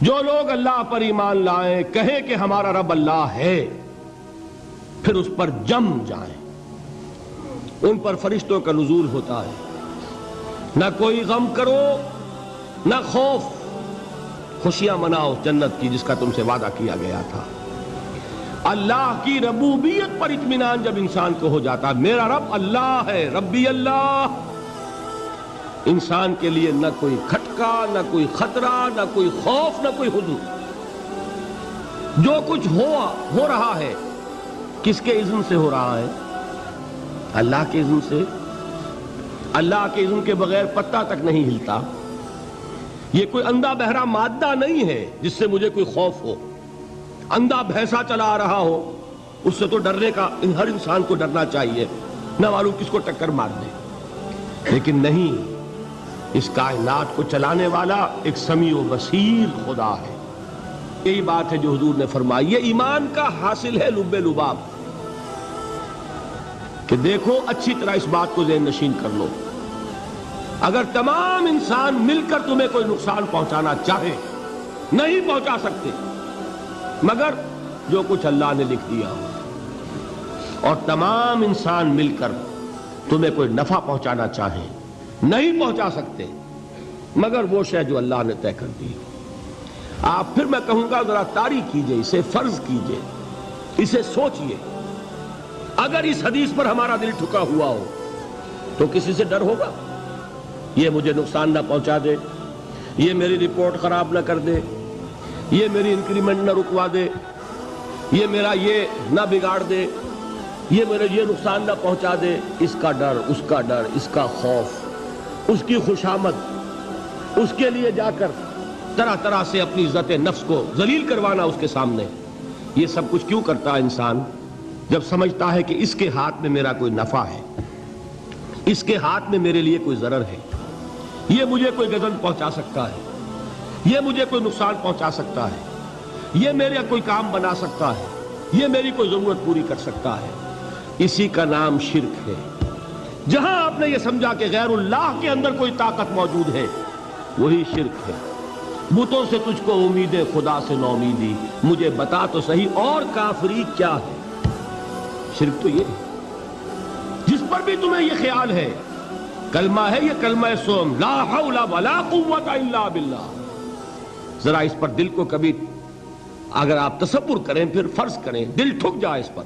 جو لوگ اللہ پر ایمان لائیں کہیں کہ ہمارا رب اللہ ہے، پھر اس پر جم جائیں۔ ان پر فرشتوں کا نزول ہوتا ہے۔ نہ کوئی غم کرو، نہ خوف۔ خوشیاں مناؤ جنت کی جس کا تم سے وعدہ کیا گیا تھا۔ اللہ کی ربوبیت پر اطمینان جب انسان کو ہو جاتا، میرا رب اللہ ہے، ربی اللہ۔ انسان کے لیے نہ کوئی کھٹکا، نہ کوئی خطرہ، نہ کوئی خوف، نہ کوئی حضور جو کچھ ہوا، ہو رہا ہے، کس کے اذن سے ہو رہا ہے؟ اللہ کے اذن سے۔ اللہ کے اذن کے بغیر پتہ تک نہیں ہلتا۔ یہ کوئی اندھا بہرا مادہ نہیں ہے جس سے مجھے کوئی خوف ہو۔ اندھا بھینسا چلا آ رہا ہو، اس سے تو ڈرنے کا، ہر انسان کو ڈرنا چاہیے، نہ معلوم کس کو ٹکر مار دے۔ لیکن نہیں اس کائنات کو چلانے والا ایک سمیع و بصیر خدا ہے۔ یہی بات ہے جو حضور نے فرمائی، یہ ایمان کا حاصل ہے لب لباب۔ کہ دیکھو، اچھی طرح اس بات کو ذہن نشین کر لو۔ اگر تمام انسان مل کر تمہیں کوئی نقصان پہنچانا چاہے، نہیں پہنچا سکتے، مگر جو کچھ اللہ نے لکھ دیا ہو۔ اور تمام انسان مل کر تمہیں کوئی نفع پہنچانا چاہے نہیں پہنچا سکتے۔ مگر وہ شے جو اللہ نے طے کر دی۔ آپ پھر میں کہوں گا، ذرا تاری کیجیے، اسے فرض کیجیے۔ اسے سوچئے۔ اگر اس حدیث پر ہمارا دل ٹھکا ہوا ہو، تو کسی سے ڈر ہوگا؟ یہ مجھے نقصان نہ پہنچا دے۔ یہ میری رپورٹ خراب نہ کر دے۔ یہ میری انکریمنٹ نہ رکوا دے۔ یہ میرا یہ نہ بگاڑ دے۔ یہ میرے یہ نقصان نہ پہنچا دے۔ اس کا ڈر، اس کا ڈر، اس کا خوف۔ اس کی خوشامد اس کے لیے جا کر طرح طرح سے اپنی عزت نفس کو ذلیل کروانا اس کے سامنے۔ یہ سب کچھ کیوں کرتا ہے انسان؟ جب سمجھتا ہے کہ اس کے ہاتھ میں میرا کوئی نفع ہے، اس کے ہاتھ میں میرے لیے کوئی ضرر ہے، یہ مجھے کوئی گزن پہنچا سکتا ہے، یہ مجھے کوئی نقصان پہنچا سکتا ہے، یہ میرے کوئی کام بنا سکتا ہے، یہ میری کوئی ضرورت پوری کر سکتا ہے۔ اسی کا نام شرک ہے۔ جہاں آپ نے یہ سمجھا کہ غیر اللہ کے اندر کوئی طاقت موجود ہے، وہی شرک ہے۔ بتوں سے تجھ کو امید خدا سے نو امیدی مجھے بتا تو صحیح اور کافری کیا ہے۔ شرک تو یہ ہے۔ جس پر بھی تمہیں یہ خیال ہے، کلمہ ہے یہ کلمہ سوم، لا حول ولا قوت الا باللہ۔ ذرا اس پر دل کو کبھی، اگر آپ تصور کریں، پھر فرض کریں، دل ٹھک جائے اس پر۔